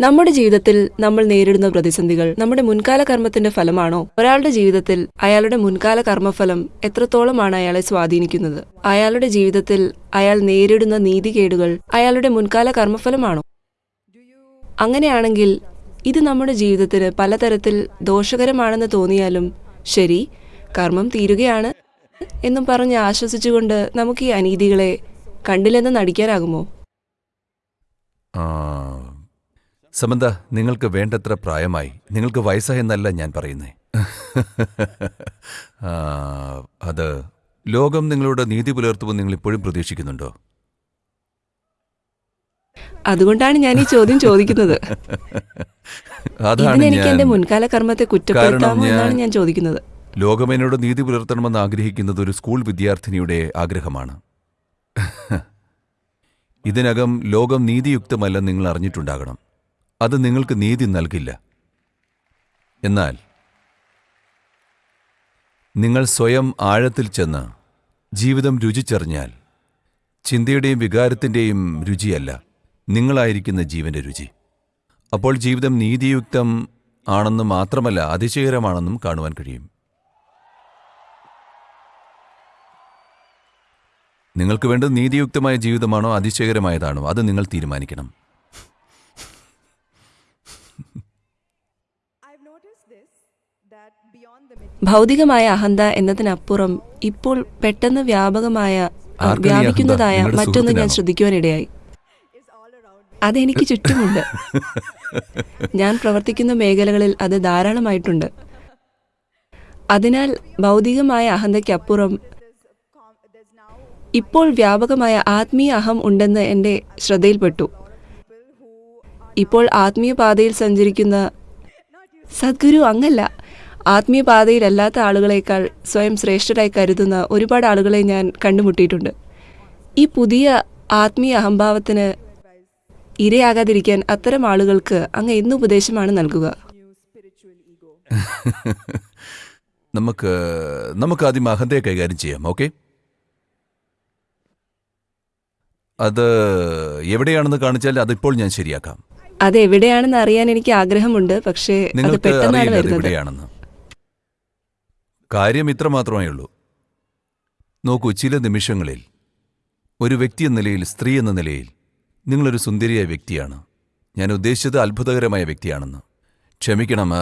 നമ്മുടെ ജീവിതത്തിൽ നമ്മൾ നേരിടുന്ന പ്രതിസന്ധികൾ നമ്മുടെ മുൻകാല കർമ്മത്തിന്റെ ഫലമാണോ? ഒരാളുടെ ജീവിതത്തിൽ അയാളുടെ മുൻകാല കർമ്മഫലം എത്രത്തോളമാണ് അയാളെ സ്വാധീനിക്കുന്നത്? അയാളുടെ ജീവിതത്തിൽ അയാൾ നേരിടുന്ന നീതികേടുകൾ അയാളുടെ മുൻകാല കർമ്മഫലമാണോ? അങ്ങനെയാണെങ്കിൽ ഇത് നമ്മുടെ ജീവിതത്തിന് പലതരത്തിൽ ദോഷകരമാണെന്ന് തോന്നിയാലും ശരി കർമ്മം തീരുകയാണ് എന്നും പറഞ്ഞ് ആശ്വസിച്ചുകൊണ്ട് നമുക്ക് ഈ അനീതികളെ കണ്ടില്ലെന്ന് നടിക്കാനാകുമോ? സമന്ത നിങ്ങൾക്ക് വേണ്ടത്ര പ്രായമായി. നിങ്ങൾക്ക് വയസ്സായെന്നല്ല ഞാൻ പറയുന്നേ. അത് ലോകം നിങ്ങളോട് നീതി പുലർത്തുമെന്ന് നിങ്ങൾ ഇപ്പോഴും പ്രതീക്ഷിക്കുന്നുണ്ടോ? അതുകൊണ്ടാണ് ഞാൻ ഈ ചോദ്യം ചോദിക്കുന്നത്. അതാണ് എനിക്ക് എന്റെ മുൻകാല കർമ്മത്തെ കുറ്റപ്പെടുത്താമോ എന്നാണ് ഞാൻ ചോദിക്കുന്നത്. ലോകം എന്നോട് നീതി പുലർത്തണമെന്ന് ആഗ്രഹിക്കുന്നത് ഒരു സ്കൂൾ വിദ്യാർത്ഥിനിയുടെ ആഗ്രഹമാണ്. ഇതിനകം ലോകം നീതിയുക്തമല്ലെന്ന് നിങ്ങൾ അറിഞ്ഞിട്ടുണ്ടാകണം. അത് നിങ്ങൾക്ക് നീതി നൽകില്ല. എന്നാൽ നിങ്ങൾ സ്വയം ആഴത്തിൽ ചെന്ന് ജീവിതം രുചിച്ചറിഞ്ഞാൽ ചിന്തയുടെയും വികാരത്തിന്റെയും രുചിയല്ല നിങ്ങളായിരിക്കുന്ന ജീവന്റെ രുചി. അപ്പോൾ ജീവിതം നീതിയുക്തം ആണെന്ന് മാത്രമല്ല അതിശയകരമാണെന്നും കാണുവാൻ കഴിയും. നിങ്ങൾക്ക് വേണ്ടത് നീതിയുക്തമായ ജീവിതമാണോ അതിശയകരമായതാണോ അത് നിങ്ങൾ തീരുമാനിക്കണം. ഭൗതികമായ അഹന്ത എന്നതിനപ്പുറം ഇപ്പോൾ പെട്ടെന്ന് വ്യാപകമായ? വ്യാപിക്കുന്നതായ മറ്റൊന്ന് ഞാൻ? ശ്രദ്ധിക്കുവാനിടയായി അതെനിക്ക് ചുറ്റുമുണ്ട് ഞാൻ പ്രവർത്തിക്കുന്ന മേഖലകളിൽ അത് ധാരാളമായിട്ടുണ്ട് അതിനാൽ ഭൗതികമായ അഹന്തയ്ക്കപ്പുറം ഇപ്പോൾ വ്യാപകമായ ആത്മീയ അഹം ഉണ്ടെന്ന് എന്റെ ശ്രദ്ധയിൽപ്പെട്ടു ഇപ്പോൾ ആത്മീയ പാതയിൽ സഞ്ചരിക്കുന്ന സദ്ഗുരു അങ്ങല്ല ആത്മീയ പാതയിലല്ലാത്ത ആളുകളേക്കാൾ സ്വയം ശ്രേഷ്ഠരായി കരുതുന്ന ഒരുപാട് ആളുകളെ ഞാൻ കണ്ടുമുട്ടിയിട്ടുണ്ട്. ഈ പുതിയ ആത്മീയ അഹംഭാവത്തിന് ഇരയാകാതിരിക്കാൻ അത്തരം ആളുകൾക്ക് അങ്ങ് എന്ത് ഉപദേശമാണ് നൽകുക. നമുക്ക് നമുക്ക് ആദ്യം അഹന്തയെ കൈകാര്യം ചെയ്യാം ഓക്കെ? അത് എവിടെയാണെന്ന് കാണിച്ചാൽ അതിപ്പോൾ ഞാൻ ശരിയാക്കാം. അത് എവിടെയാണെന്ന് അറിയാൻ എനിക്ക് ആഗ്രഹമുണ്ട് പക്ഷേ നിങ്ങൾക്ക് അറിയില്ല എവിടെയാണെന്ന്. കാര്യം ഇത്ര മാത്രമേ ഉള്ളൂ നോക്കൂ ചില നിമിഷങ്ങളിൽ ഒരു വ്യക്തി എന്ന നിലയിൽ സ്ത്രീ എന്ന നിലയിൽ നിങ്ങളൊരു സുന്ദരിയായ വ്യക്തിയാണ്. ഞാൻ ഉദ്ദേശിച്ചത് അത്ഭുതകരമായ വ്യക്തിയാണെന്ന്. ക്ഷമിക്കണം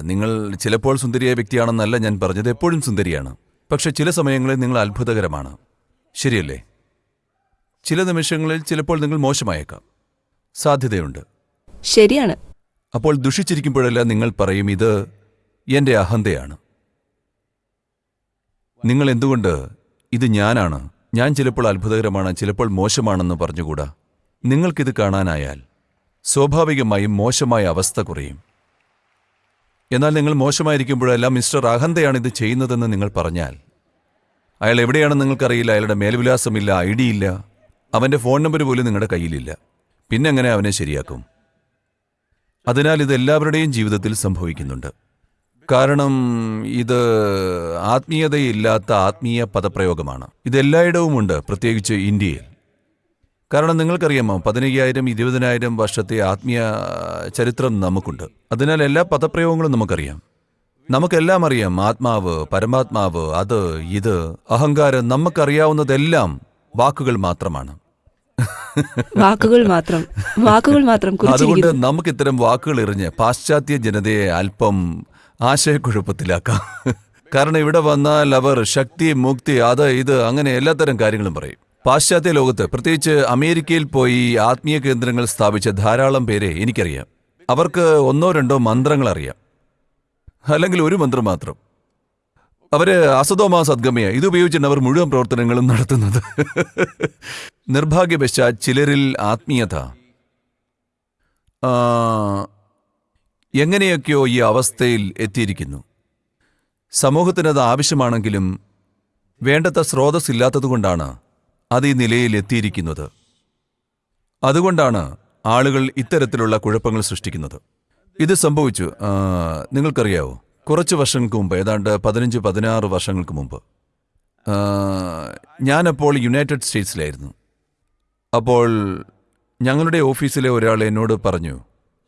നിങ്ങൾ ചിലപ്പോൾ സുന്ദരിയായ വ്യക്തിയാണെന്നല്ല ഞാൻ പറഞ്ഞത് എപ്പോഴും സുന്ദരിയാണ്. പക്ഷെ ചില സമയങ്ങളിൽ നിങ്ങൾ അത്ഭുതകരമാണ്. ശരിയല്ലേ? ചില നിമിഷങ്ങളിൽ ചിലപ്പോൾ നിങ്ങൾ മോശമായേക്കാം. സാധ്യതയുണ്ട്. ശരിയാണ്. അപ്പോൾ ദുഷിച്ചിരിക്കുമ്പോഴല്ല നിങ്ങൾ പറയും ഇത് എന്റെ അഹന്തയാണ്. നിങ്ങൾ എന്തുകൊണ്ട് ഇത് ഞാനാണ്? ഞാൻ ചിലപ്പോൾ അത്ഭുതകരമാണ് ചിലപ്പോൾ മോശമാണെന്ന് പറഞ്ഞുകൂടാ? നിങ്ങൾക്കിത് കാണാനായാൽ സ്വാഭാവികമായും മോശമായ അവസ്ഥ കുറയും. എന്നാൽ നിങ്ങൾ മോശമായിരിക്കുമ്പോഴെല്ലാം മിസ്റ്റർ അഹന്തയാണ് ഇത് ചെയ്യുന്നതെന്ന് നിങ്ങൾ പറഞ്ഞാൽ അയാൾ എവിടെയാണെന്ന് നിങ്ങൾക്കറിയില്ല അയാളുടെ മേൽവിലാസമില്ല ഐ ഡി ഇല്ല അവന്റെ ഫോൺ നമ്പർ പോലും നിങ്ങളുടെ കയ്യിലില്ല. പിന്നെ എങ്ങനെ അവനെ ശരിയാക്കും? അതിനാൽ ഇത് എല്ലാവരുടെയും ജീവിതത്തിൽ സംഭവിക്കുന്നുണ്ട്. കാരണം ഇത് ആത്മീയതയില്ലാത്ത ആത്മീയ പദപ്രയോഗമാണ്. ഇതെല്ലായിടവുമുണ്ട് പ്രത്യേകിച്ച് ഇന്ത്യയിൽ. കാരണം നിങ്ങൾക്കറിയാമോ പതിനയ്യായിരം ഇരുപതിനായിരം വർഷത്തെ ആത്മീയ ചരിത്രം നമുക്കുണ്ട്. അതിനാൽ എല്ലാ പദപ്രയോഗങ്ങളും നമുക്കറിയാം. നമുക്കെല്ലാം അറിയാം ആത്മാവ് പരമാത്മാവ് അത് ഇത് അഹങ്കാരം നമുക്കറിയാവുന്നതെല്ലാം വാക്കുകൾ മാത്രമാണ്. വാക്കുകൾ മാത്രം വാക്കുകൾ മാത്രം അതുകൊണ്ട് നമുക്ക് ഇത്തരം വാക്കുകൾ എറിഞ്ഞ് പാശ്ചാത്യ ജനതയെ അല്പം ആശയക്കുഴപ്പത്തിലാക്കാം. കാരണം ഇവിടെ വന്നാൽ അവർ ശക്തി മുക്തി അത് ഇത് അങ്ങനെ എല്ലാത്തരം കാര്യങ്ങളും പറയും. പാശ്ചാത്യ ലോകത്ത് പ്രത്യേകിച്ച് അമേരിക്കയിൽ പോയി ആത്മീയ കേന്ദ്രങ്ങൾ സ്ഥാപിച്ച ധാരാളം പേരെ എനിക്കറിയാം. അവർക്ക് ഒന്നോ രണ്ടോ മന്ത്രങ്ങൾ അറിയാം. അല്ലെങ്കിൽ ഒരു മന്ത്രം മാത്രം. അവർ അസതോമാ സദ്ഗമയ ഇത് ഉപയോഗിച്ചാണ് അവർ മുഴുവൻ പ്രവർത്തനങ്ങളും നടത്തുന്നത്. നിർഭാഗ്യവശാൽ ചിലരിൽ ആത്മീയത. എങ്ങനെയൊക്കെയോ ഈ അവസ്ഥയിൽ എത്തിയിരിക്കുന്നു. സമൂഹത്തിനത് ആവശ്യമാണെങ്കിലും വേണ്ടത്ര സ്രോതസ് ഇല്ലാത്തതുകൊണ്ടാണ് അത് ഈ നിലയിൽ എത്തിയിരിക്കുന്നത്. അതുകൊണ്ടാണ് ആളുകൾ ഇത്തരത്തിലുള്ള കുഴപ്പങ്ങൾ സൃഷ്ടിക്കുന്നത്. ഇത് സംഭവിച്ചു നിങ്ങൾക്കറിയാവോ? കുറച്ച് വർഷങ്ങൾക്ക് മുമ്പ് ഏതാണ്ട് പതിനഞ്ച് പതിനാറ് വർഷങ്ങൾക്ക് മുമ്പ്. ഞാനപ്പോൾ യുണൈറ്റഡ് സ്റ്റേറ്റ്സിലായിരുന്നു. അപ്പോൾ ഞങ്ങളുടെ ഓഫീസിലെ ഒരാൾ എന്നോട് പറഞ്ഞു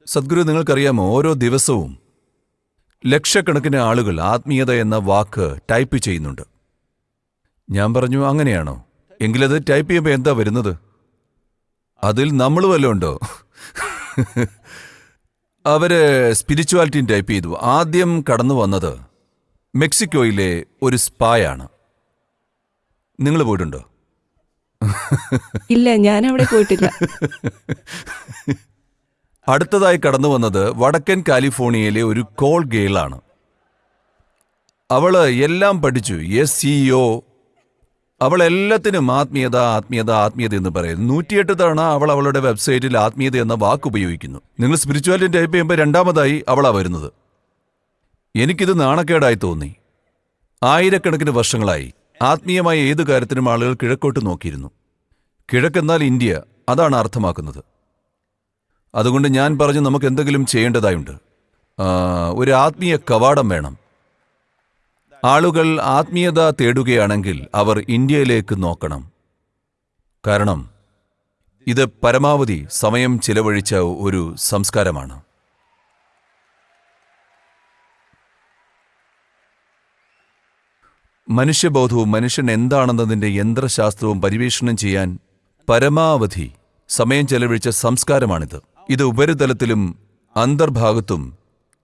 സദ്ഗുരു നിങ്ങൾക്കറിയാമോ? ഓരോ ദിവസവും ലക്ഷക്കണക്കിന് ആളുകൾ ആത്മീയത എന്ന വാക്ക് ടൈപ്പ് ചെയ്യുന്നുണ്ട്. ഞാൻ പറഞ്ഞു അങ്ങനെയാണോ? എങ്കിലത് ടൈപ്പ് ചെയ്യുമ്പോൾ എന്താ വരുന്നത്? അതിൽ നമ്മൾ വല്ലതും ഉണ്ടോ? അവർ സ്പിരിച്വാലിറ്റിയും ടൈപ്പ് ചെയ്തു. ആദ്യം കടന്നു വന്നത് മെക്സിക്കോയിലെ ഒരു സ്പായാണ്. നിങ്ങൾ പോയിട്ടുണ്ടോ? ഇല്ല ഞാൻ അവിടെ പോയിട്ടില്ല. അടുത്തതായി കടന്നു വന്നത് വടക്കൻ കാലിഫോർണിയയിലെ ഒരു കോൾ ഗേളാണ് അവൾ എല്ലാം പഠിച്ചു. എസ് സിഇഒ അവൾ എല്ലാത്തിനും ആത്മീയത ആത്മീയത ആത്മീയത എന്ന് പറയുന്നു. നൂറ്റിയെട്ട് തവണ അവൾ അവളുടെ വെബ്സൈറ്റിൽ ആത്മീയത എന്ന വാക്ക് ഉപയോഗിക്കുന്നു. നിങ്ങൾ സ്പിരിച്വാലിറ്റി ടൈപ്പ് ചെയ്യുമ്പോൾ രണ്ടാമതായി അവളാ വരുന്നത്. എനിക്കിത് നാണക്കേടായി തോന്നി. ആയിരക്കണക്കിന് വർഷങ്ങളായി. ആത്മീയമായ ഏത് കാര്യത്തിനും ആളുകൾ കിഴക്കോട്ട് നോക്കിയിരുന്നു. കിഴക്കെന്നാൽ ഇന്ത്യ. അതാണ് അർത്ഥമാക്കുന്നത്. അതുകൊണ്ട് ഞാൻ പറഞ്ഞു നമുക്ക് എന്തെങ്കിലും ചെയ്യേണ്ടതായുണ്ട് ഒരു ആത്മീയ കവാടം വേണം. ആളുകൾ ആത്മീയത തേടുകയാണെങ്കിൽ അവർ ഇന്ത്യയിലേക്ക് നോക്കണം. കാരണം ഇത് പരമാവധി സമയം ചിലവഴിച്ച ഒരു സംസ്കാരമാണ്. മനുഷ്യബോധവും മനുഷ്യൻ എന്താണെന്നതിന്റെ യന്ത്രശാസ്ത്രവും പരിവേഷണം ചെയ്യാൻ പരമാവധി സമയം ചെലവഴിച്ച സംസ്കാരമാണിത്. ഇത് ഉപരിതലത്തിലും അന്തർഭാഗത്തും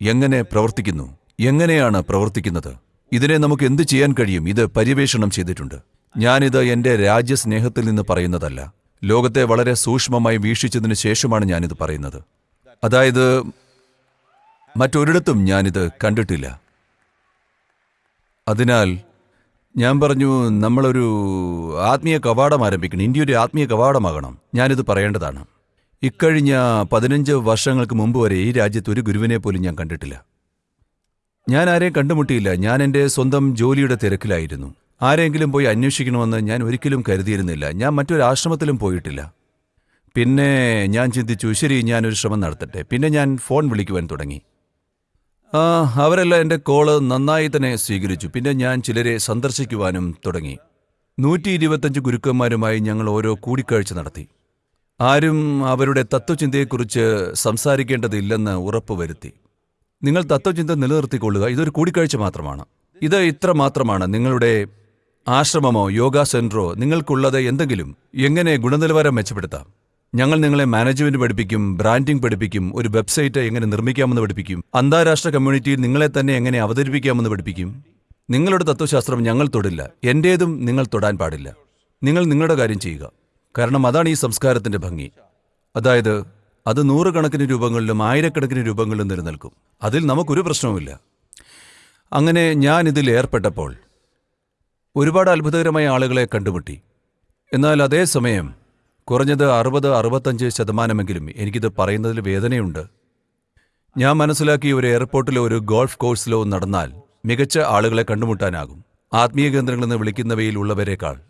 എങ്ങനെ പ്രവർത്തിക്കുന്നു? എങ്ങനെയാണ് പ്രവർത്തിക്കുന്നത്? ഇതിനെ നമുക്ക് എന്തു ചെയ്യാൻ കഴിയും? ഇത് പര്യവേഷണം ചെയ്തിട്ടുണ്ട്. ഞാനിത് എന്റെ രാജ്യസ്നേഹത്തിൽ നിന്ന് പറയുന്നതല്ല. ലോകത്തെ വളരെ സൂക്ഷ്മമായി വീക്ഷിച്ചതിന് ശേഷമാണ് ഞാനിത് പറയുന്നത്. അതായത് മറ്റൊരിടത്തും ഞാനിത് കണ്ടിട്ടില്ല. അതിനാൽ ഞാൻ പറഞ്ഞു നമ്മളൊരു ആത്മീയ കവാടം ആരംഭിക്കണം. ഇന്ത്യ ഒരു ആത്മീയ കവാടമാകണം. ഞാനിത് പറയേണ്ടതാണ്. ഇക്കഴിഞ്ഞ പതിനഞ്ച് വർഷങ്ങൾക്ക് മുമ്പ് വരെ ഈ രാജ്യത്ത് ഒരു ഗുരുവിനെ പോലും ഞാൻ കണ്ടിട്ടില്ല. ഞാൻ ആരെയും കണ്ടുമുട്ടിയില്ല. ഞാൻ എന്റെ സ്വന്തം ജോലിയുടെ തിരക്കിലായിരുന്നു. ആരെങ്കിലും പോയി അന്വേഷിക്കണമെന്ന് ഞാൻ ഒരിക്കലും കരുതിയിരുന്നില്ല. ഞാൻ മറ്റൊരു ആശ്രമത്തിലും പോയിട്ടില്ല. പിന്നെ ഞാൻ ചിന്തിച്ചു ശരി ഞാനൊരു ശ്രമം നടത്തട്ടെ. പിന്നെ ഞാൻ ഫോൺ വിളിക്കുവാൻ തുടങ്ങി. അവരെല്ലാം എന്റെ കോൾ നന്നായി തന്നെ സ്വീകരിച്ചു. പിന്നെ ഞാൻ ചിലരെ സന്ദർശിക്കുവാനും തുടങ്ങി. നൂറ്റി ഇരുപത്തഞ്ച് ഗുരുക്കന്മാരുമായി ഞങ്ങൾ ഓരോ കൂടിക്കാഴ്ച നടത്തി. ആരും അവരുടെ തത്വചിന്തയെക്കുറിച്ച് സംസാരിക്കേണ്ടതില്ലെന്ന് ഉറപ്പുവരുത്തി നിങ്ങൾ തത്വചിന്ത നിലനിർത്തിക്കൊള്ളുക ഇതൊരു കൂടിക്കാഴ്ച മാത്രമാണ്. ഇത് ഇത്ര മാത്രമാണ്. നിങ്ങളുടെ ആശ്രമമോ യോഗ സെന്ററോ നിങ്ങൾക്കുള്ളത് എന്തെങ്കിലും എങ്ങനെ ഗുണനിലവാരം മെച്ചപ്പെടുത്താം? ഞങ്ങൾ നിങ്ങളെ മാനേജ്മെന്റ് പഠിപ്പിക്കും ബ്രാൻഡിംഗ് പഠിപ്പിക്കും ഒരു വെബ്സൈറ്റ് എങ്ങനെ നിർമ്മിക്കാമെന്ന് പഠിപ്പിക്കും അന്താരാഷ്ട്ര കമ്മ്യൂണിറ്റിയിൽ നിങ്ങളെ തന്നെ എങ്ങനെ അവതരിപ്പിക്കാമെന്ന് പഠിപ്പിക്കും. നിങ്ങളുടെ തത്വശാസ്ത്രം ഞങ്ങൾ തൊടില്ല. എന്റേതും നിങ്ങൾ തൊടാൻ പാടില്ല. നിങ്ങൾ നിങ്ങളുടെ കാര്യം ചെയ്യുക. കാരണം അതാണ് ഈ സംസ്കാരത്തിന്റെ ഭംഗി. അതായത് അത് നൂറുകണക്കിന് രൂപങ്ങളിലും ആയിരക്കണക്കിന് രൂപങ്ങളിലും നിലനിൽക്കും. അതിൽ നമുക്കൊരു പ്രശ്നവുമില്ല. അങ്ങനെ ഞാൻ ഇതിൽ ഏർപ്പെട്ടപ്പോൾ ഒരുപാട് അത്ഭുതകരമായ ആളുകളെ കണ്ടുമുട്ടി. എന്നാൽ അതേസമയം കുറഞ്ഞത് അറുപത് അറുപത്തഞ്ച് ശതമാനമെങ്കിലും എനിക്കിത് പറയുന്നതിൽ വേദനയുണ്ട്. ഞാൻ മനസ്സിലാക്കി ഒരു എയർപോർട്ടിലോ ഒരു ഗോൾഫ് കോഴ്സിലോ നടന്നാൽ മികച്ച ആളുകളെ കണ്ടുമുട്ടാനാകും. ആത്മീയ കേന്ദ്രങ്ങളെന്ന് വിളിക്കുന്നവയിൽ ഉള്ളവരെക്കാൾ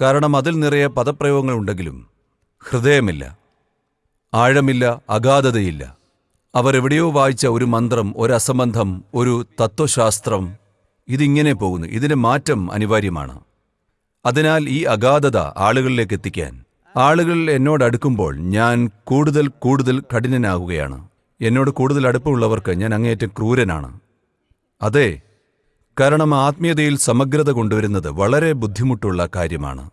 കാരണം അതിൽ നിറയെ പദപ്രയോഗങ്ങൾ ഉണ്ടെങ്കിലും ഹൃദയമില്ല ആഴമില്ല അഗാധതയില്ല. അവർ എവിടെയോ വായിച്ച ഒരു മന്ത്രം ഒരു അസംബന്ധം ഒരു തത്വശാസ്ത്രം ഇതിങ്ങനെ പോകുന്നു. ഇതിന് മാറ്റം അനിവാര്യമാണ്. അതിനാൽ ഈ അഗാധത ആളുകളിലേക്ക് എത്തിക്കാൻ. ആളുകൾ എന്നോട് അടുക്കുമ്പോൾ ഞാൻ കൂടുതൽ കൂടുതൽ കഠിനനാകുകയാണ്. എന്നോട് കൂടുതൽ അടുപ്പമുള്ളവർക്ക് ഞാൻ അങ്ങേയറ്റം ക്രൂരനാണ്. അതെ കാരണം ആത്മീയതയിൽ സമഗ്രത കൊണ്ടുവരുന്നത് വളരെ ബുദ്ധിമുട്ടുള്ള കാര്യമാണ്.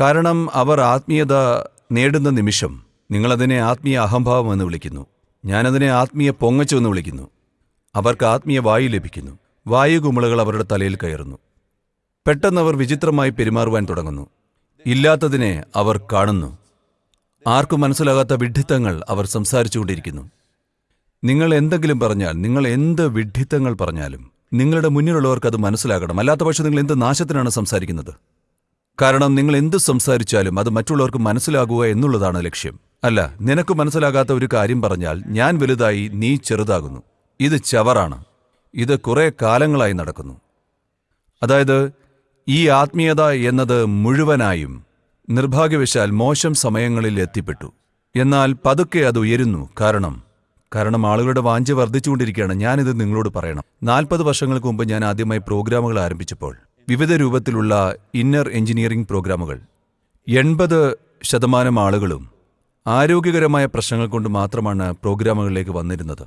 കാരണം അവർ ആത്മീയത നേടുന്ന നിമിഷം നിങ്ങളതിനെ ആത്മീയ അഹംഭാവം എന്ന് വിളിക്കുന്നു. ഞാനതിനെ ആത്മീയ പൊങ്ങച്ചു എന്ന് വിളിക്കുന്നു. അവർക്ക് ആത്മീയ വായു ലഭിക്കുന്നു. വായു കുമിളകൾ അവരുടെ തലയിൽ കയറുന്നു. പെട്ടെന്ന് അവർ വിചിത്രമായി പെരുമാറുവാൻ തുടങ്ങുന്നു. ഇല്ലാത്തതിനെ അവർ കാണുന്നു. ആർക്കും മനസ്സിലാകാത്ത വിഡ്ഢിത്തങ്ങൾ അവർ സംസാരിച്ചുകൊണ്ടിരിക്കുന്നു. നിങ്ങൾ എന്തെങ്കിലും പറഞ്ഞാൽ നിങ്ങൾ എന്ത് വിഡ്ഢിത്തങ്ങൾ പറഞ്ഞാലും നിങ്ങളുടെ മുന്നിലുള്ളവർക്ക് അത് മനസ്സിലാകണം. അല്ലാത്ത പക്ഷേ നിങ്ങൾ എന്ത് നാശത്തിനാണ് സംസാരിക്കുന്നത്? കാരണം നിങ്ങൾ എന്ത് സംസാരിച്ചാലും അത് മറ്റുള്ളവർക്ക് മനസ്സിലാകുക എന്നുള്ളതാണ് ലക്ഷ്യം. അല്ല നിനക്ക് മനസ്സിലാകാത്ത ഒരു കാര്യം പറഞ്ഞാൽ ഞാൻ വലുതായി നീ ചെറുതാകുന്നു. ഇത് ചവറാണ്. ഇത് കുറേ കാലങ്ങളായി നടക്കുന്നു. അതായത് ഈ ആത്മീയത എന്നത് മുഴുവനായും നിർഭാഗ്യവശാൽ മോശം സമയങ്ങളിൽ എത്തിപ്പെട്ടു. എന്നാൽ പതുക്കെ അത് ഉയരുന്നു. കാരണം കാരണം ആളുകളുടെ വാഞ്ച വർദ്ധിച്ചുകൊണ്ടിരിക്കുകയാണ്. ഞാനിത് നിങ്ങളോട് പറയണം. നാൽപ്പത് വർഷങ്ങൾക്ക് മുമ്പ് ഞാൻ ആദ്യമായി പ്രോഗ്രാമുകൾ ആരംഭിച്ചപ്പോൾ വിവിധ രൂപത്തിലുള്ള ഇന്നർ എഞ്ചിനീയറിംഗ് പ്രോഗ്രാമുകൾ എൺപത് ശതമാനം ആളുകളും ആരോഗ്യകരമായ പ്രശ്നങ്ങൾ കൊണ്ട് മാത്രമാണ് പ്രോഗ്രാമുകളിലേക്ക് വന്നിരുന്നത്.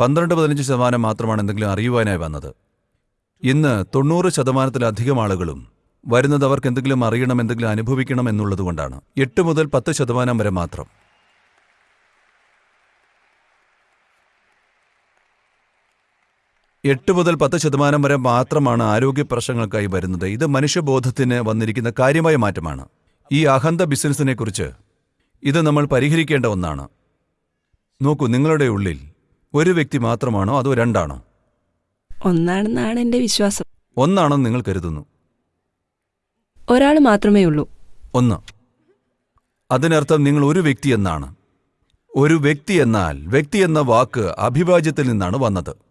പന്ത്രണ്ട് പതിനഞ്ച് ശതമാനം മാത്രമാണ് എന്തെങ്കിലും അറിയുവാനായി വന്നത്. ഇന്ന് തൊണ്ണൂറ് ശതമാനത്തിലധികം ആളുകളും വരുന്നത് അവർക്ക് എന്തെങ്കിലും അറിയണം എന്തെങ്കിലും അനുഭവിക്കണം എന്നുള്ളതുകൊണ്ടാണ് എട്ട് മുതൽ പത്ത് ശതമാനം വരെ മാത്രം. എട്ട് മുതൽ പത്ത് ശതമാനം വരെ മാത്രമാണ് ആരോഗ്യ പ്രശ്നങ്ങൾക്കായി വരുന്നത്. ഇത് മനുഷ്യബോധത്തിന് വന്നിരിക്കുന്ന കാര്യമായ മാറ്റമാണ്. ഈ അഹന്ത ബിസിനസ്സിനെ കുറിച്ച് ഇത് നമ്മൾ പരിഹരിക്കേണ്ട ഒന്നാണ്. നോക്കൂ നിങ്ങളുടെ ഉള്ളിൽ ഒരു വ്യക്തി മാത്രമാണോ അതോ രണ്ടാണോ? ഒന്നാണെന്നാണ് എന്റെ വിശ്വാസം. ഒന്നാണെന്ന് നിങ്ങൾ കരുതുന്നു. ഒരാൾ മാത്രമേ ഉള്ളൂ. ഒന്ന്. അതിനർത്ഥം നിങ്ങൾ ഒരു വ്യക്തി എന്നാണ്. ഒരു വ്യക്തി എന്നാൽ വ്യക്തി എന്ന വാക്ക് അഭിവാജ്യത്തിൽ നിന്നാണ് വന്നത്.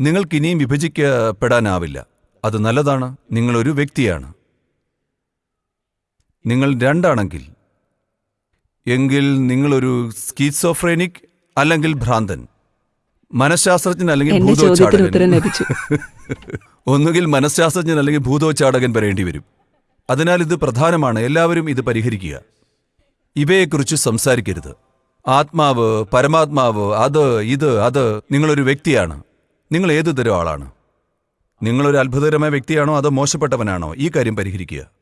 നിങ്ങൾക്ക് ഇനിയും വിഭജിക്കപ്പെടാനാവില്ല. അത് നല്ലതാണ്. നിങ്ങളൊരു വ്യക്തിയാണ്. നിങ്ങൾ രണ്ടാണെങ്കിൽ എങ്കിൽ നിങ്ങളൊരു സ്കീസോഫ്രേനിക് അല്ലെങ്കിൽ ഭ്രാന്തൻ മനഃശാസ്ത്രജ്ഞൻ അല്ലെങ്കിൽ ഭൂതോച്ചാടകൻ. ഒന്നുകിൽ മനഃശാസ്ത്രജ്ഞൻ അല്ലെങ്കിൽ ഭൂതോച്ചാടകൻ വരേണ്ടി വരും. അതിനാൽ ഇത് പ്രധാനമാണ്. എല്ലാവരും ഇത് പരിഹരിക്കുക. ഇവയെക്കുറിച്ച് സംസാരിക്കരുത്. ആത്മാവ് പരമാത്മാവ് അത് ഇത് അത് നിങ്ങളൊരു വ്യക്തിയാണ്. നിങ്ങൾ ഏതു തരം ആളാണ്? നിങ്ങളൊരു അത്ഭുതകരമായ വ്യക്തിയാണോ അതോ മോശപ്പെട്ടവനാണോ? ഈ കാര്യം പരിഹരിക്കുക.